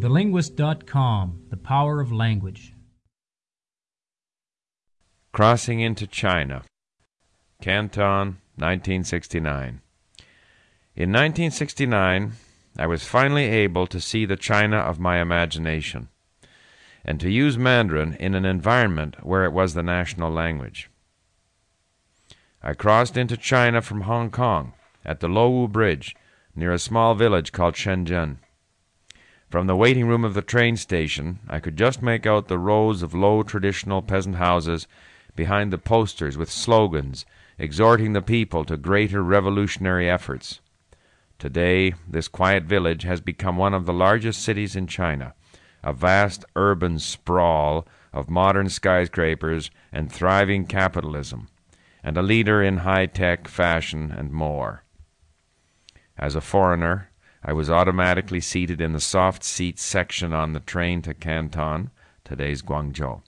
TheLinguist.com The Power of Language. Crossing into China. Canton, 1969. In 1969, I was finally able to see the China of my imagination and to use Mandarin in an environment where it was the national language. I crossed into China from Hong Kong at the Lowu Bridge near a small village called Shenzhen. From the waiting room of the train station, I could just make out the rows of low traditional peasant houses behind the posters with slogans exhorting the people to greater revolutionary efforts. Today, this quiet village has become one of the largest cities in China, a vast urban sprawl of modern skyscrapers and thriving capitalism, and a leader in high tech, fashion, and more. As a foreigner, I was automatically seated in the soft seats section on the train to Canton, today's Guangzhou.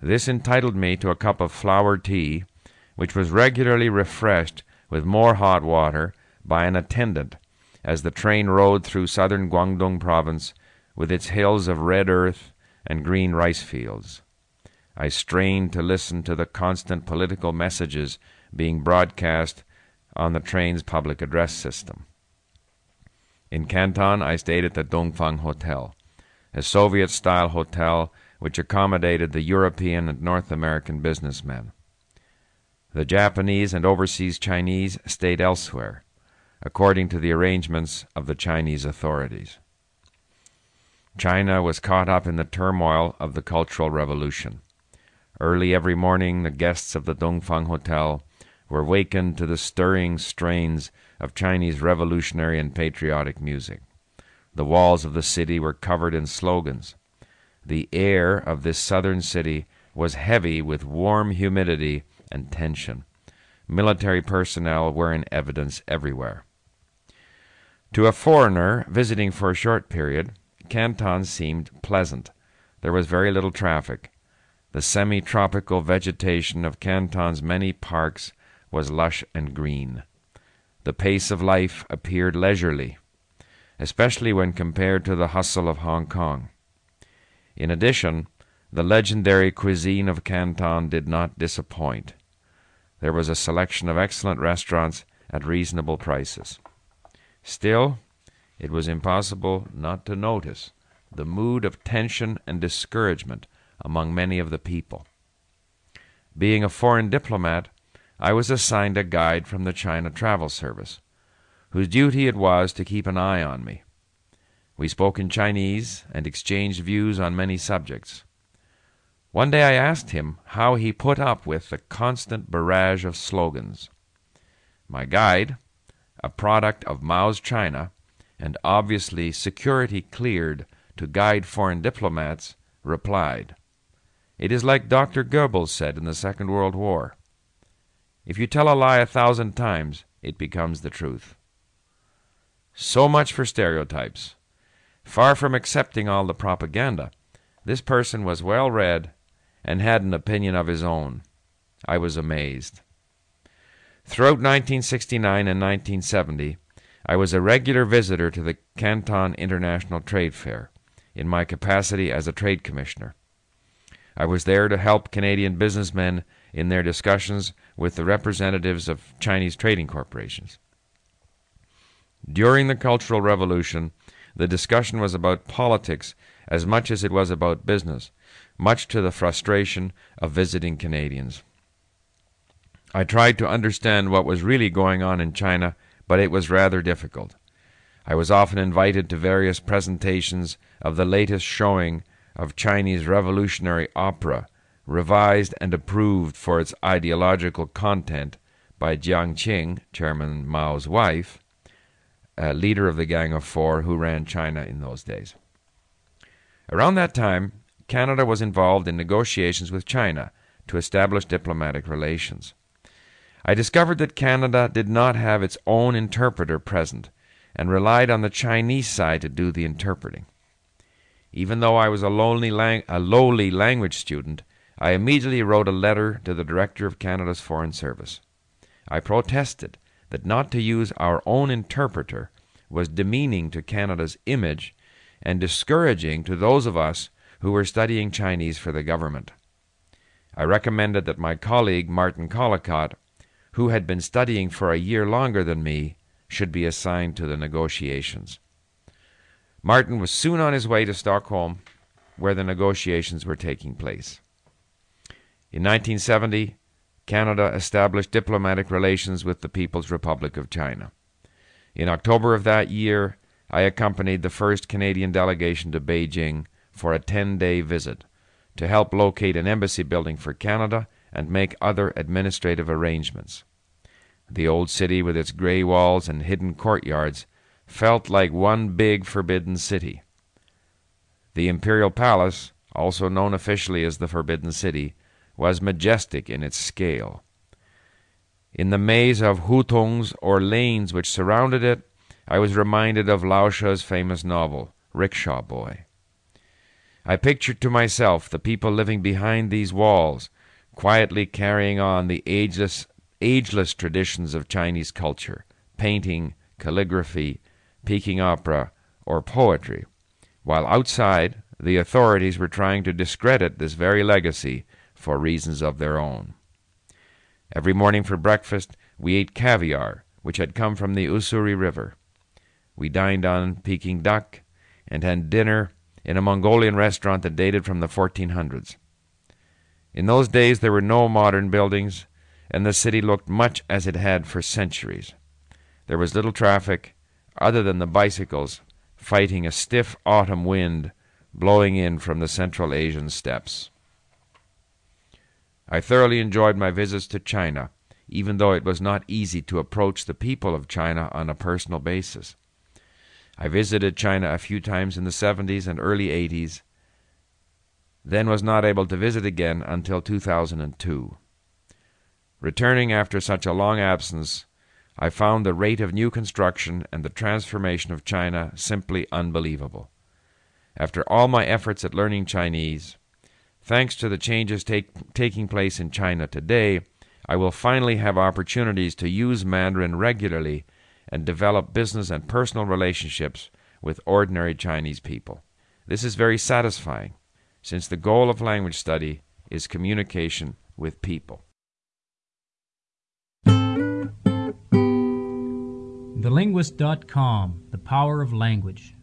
This entitled me to a cup of flower tea, which was regularly refreshed with more hot water by an attendant as the train rode through southern Guangdong province with its hills of red earth and green rice fields. I strained to listen to the constant political messages being broadcast on the train's public address system. In Canton, I stayed at the Dongfang Hotel, a Soviet style hotel which accommodated the European and North American businessmen. The Japanese and overseas Chinese stayed elsewhere, according to the arrangements of the Chinese authorities. China was caught up in the turmoil of the Cultural Revolution. Early every morning, the guests of the Dongfang Hotel were wakened to the stirring strains of Chinese revolutionary and patriotic music. The walls of the city were covered in slogans. The air of this southern city was heavy with warm humidity and tension. Military personnel were in evidence everywhere. To a foreigner visiting for a short period, Canton seemed pleasant. There was very little traffic. The semi tropical vegetation of Canton's many parks was lush and green. The pace of life appeared leisurely, especially when compared to the hustle of Hong Kong. In addition, the legendary cuisine of Canton did not disappoint. There was a selection of excellent restaurants at reasonable prices. Still, it was impossible not to notice the mood of tension and discouragement among many of the people. Being a foreign diplomat, I was assigned a guide from the China Travel Service, whose duty it was to keep an eye on me. We spoke in Chinese and exchanged views on many subjects. One day I asked him how he put up with the constant barrage of slogans. My guide, a product of Mao's China, and obviously security cleared to guide foreign diplomats, replied, It is like Dr. Goebbels said in the Second World War if you tell a lie a thousand times, it becomes the truth. So much for stereotypes. Far from accepting all the propaganda, this person was well read and had an opinion of his own. I was amazed. Throughout 1969 and 1970, I was a regular visitor to the Canton International Trade Fair in my capacity as a trade commissioner. I was there to help Canadian businessmen in their discussions with the representatives of Chinese trading corporations. During the Cultural Revolution, the discussion was about politics as much as it was about business, much to the frustration of visiting Canadians. I tried to understand what was really going on in China, but it was rather difficult. I was often invited to various presentations of the latest showing of Chinese revolutionary opera revised and approved for its ideological content by Jiang Qing, Chairman Mao's wife, a leader of the Gang of Four who ran China in those days. Around that time, Canada was involved in negotiations with China to establish diplomatic relations. I discovered that Canada did not have its own interpreter present and relied on the Chinese side to do the interpreting. Even though I was a, lang- a lowly language student, I immediately wrote a letter to the Director of Canada's Foreign Service. I protested that not to use our own interpreter was demeaning to Canada's image and discouraging to those of us who were studying Chinese for the government. I recommended that my colleague Martin Collacott, who had been studying for a year longer than me, should be assigned to the negotiations. Martin was soon on his way to Stockholm, where the negotiations were taking place. In 1970, Canada established diplomatic relations with the People's Republic of China. In October of that year, I accompanied the first Canadian delegation to Beijing for a 10 day visit to help locate an embassy building for Canada and make other administrative arrangements. The old city, with its gray walls and hidden courtyards, felt like one big forbidden city. The Imperial Palace, also known officially as the Forbidden City, was majestic in its scale. In the maze of hutongs or lanes which surrounded it, I was reminded of Lao She's famous novel, Rickshaw Boy. I pictured to myself the people living behind these walls, quietly carrying on the ageless, ageless traditions of Chinese culture, painting, calligraphy, Peking opera, or poetry, while outside the authorities were trying to discredit this very legacy for reasons of their own. Every morning for breakfast we ate caviar, which had come from the Ussuri River. We dined on Peking duck and had dinner in a Mongolian restaurant that dated from the 1400s. In those days there were no modern buildings, and the city looked much as it had for centuries. There was little traffic, other than the bicycles fighting a stiff autumn wind blowing in from the Central Asian steppes. I thoroughly enjoyed my visits to China, even though it was not easy to approach the people of China on a personal basis. I visited China a few times in the 70s and early 80s, then was not able to visit again until 2002. Returning after such a long absence, I found the rate of new construction and the transformation of China simply unbelievable. After all my efforts at learning Chinese, thanks to the changes take, taking place in China today, I will finally have opportunities to use Mandarin regularly and develop business and personal relationships with ordinary Chinese people. This is very satisfying, since the goal of language study is communication with people. TheLinguist.com The Power of Language.